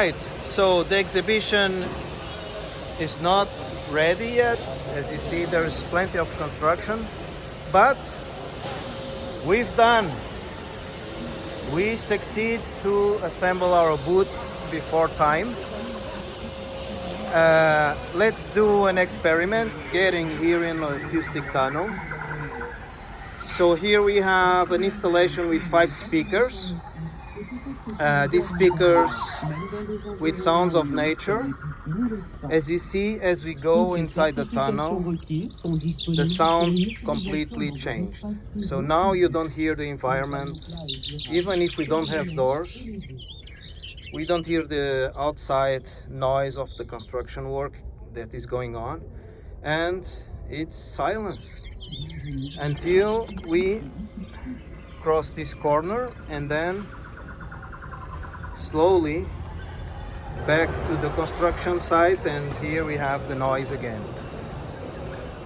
right, so the exhibition is not ready yet. As you see, there's plenty of construction, but we've done. We succeed to assemble our booth before time. Uh, let's do an experiment getting here in acoustic tunnel. So here we have an installation with five speakers. Uh, these speakers with sounds of nature. As you see, as we go inside the tunnel, the sound completely changed. So now you don't hear the environment, even if we don't have doors. We don't hear the outside noise of the construction work that is going on, and it's silence until we cross this corner and then slowly back to the construction site and here we have the noise again.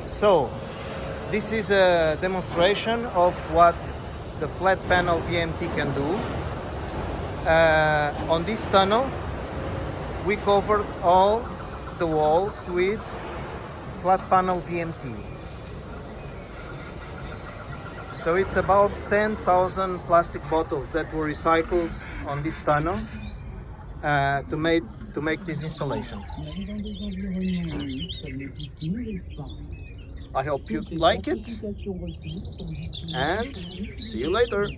So this is a demonstration of what the flat panel VMT can do. Uh, on this tunnel we covered all the walls with flat panel VMT. So it's about 10,000 plastic bottles that were recycled on this tunnel uh, to make to make this installation. I hope you like it and see you later.